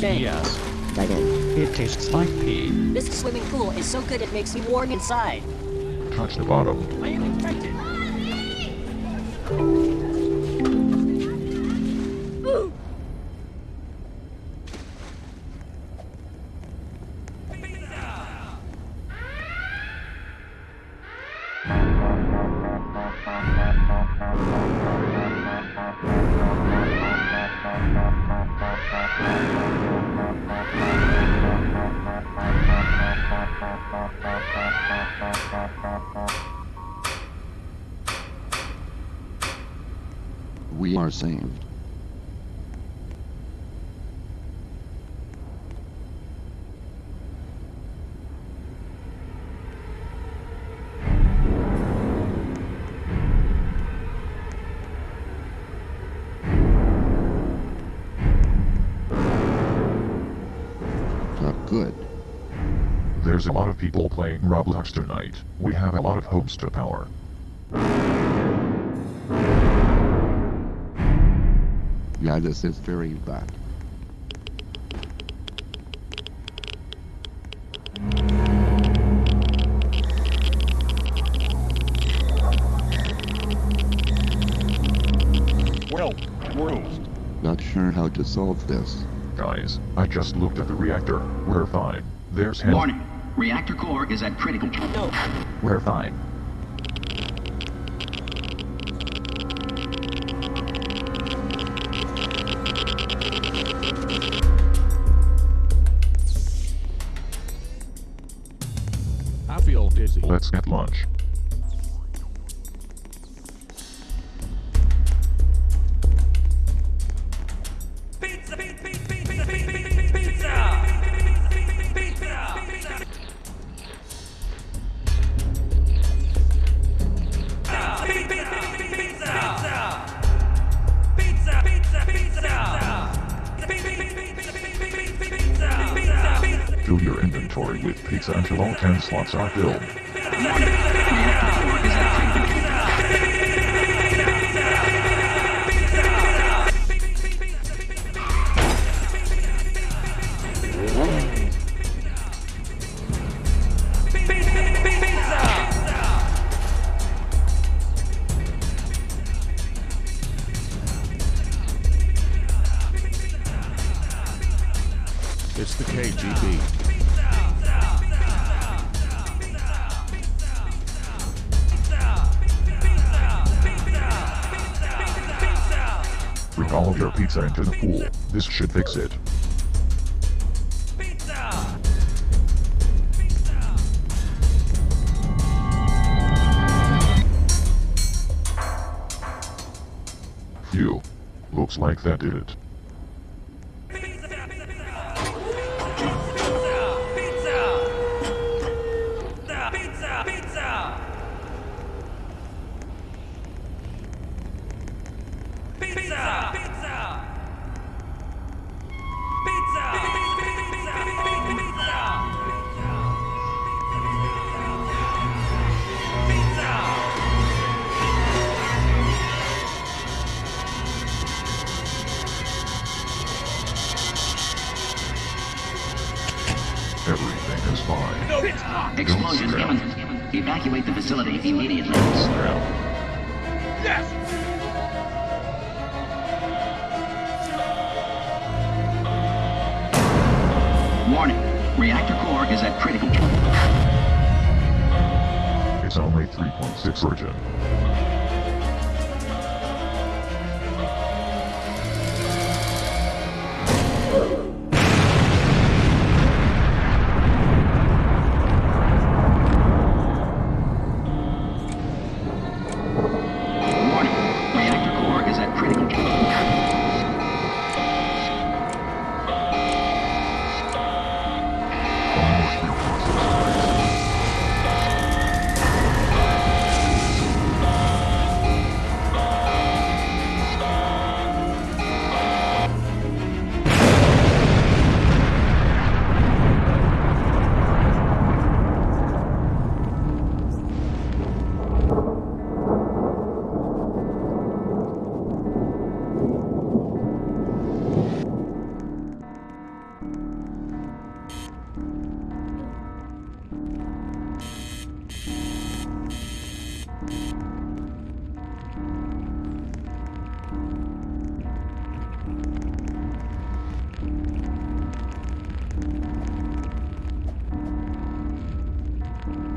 Yes. In. It tastes like pee. This swimming pool is so good it makes me warm inside. Touch the bottom. I am infected. We are saved. Good. There's a lot of people playing Roblox tonight. We have a lot of hopes to power. Yeah, this is very bad. Well, bruised. Not sure how to solve this. Guys, I just looked at the reactor. We're fine. There's Hen. Warning. Reactor core is at critical. No. We're fine. I feel dizzy. Let's get lunch. Your inventory with pizza until all 10 slots are filled. It's the KGB. All of your pizza into the pool. This should fix it. Phew. Looks like that did it. Everything is fine. Explosion Don't imminent. Evacuate the facility immediately. Snap. Warning. Reactor core is at critical. It's only 3.6 roentgen.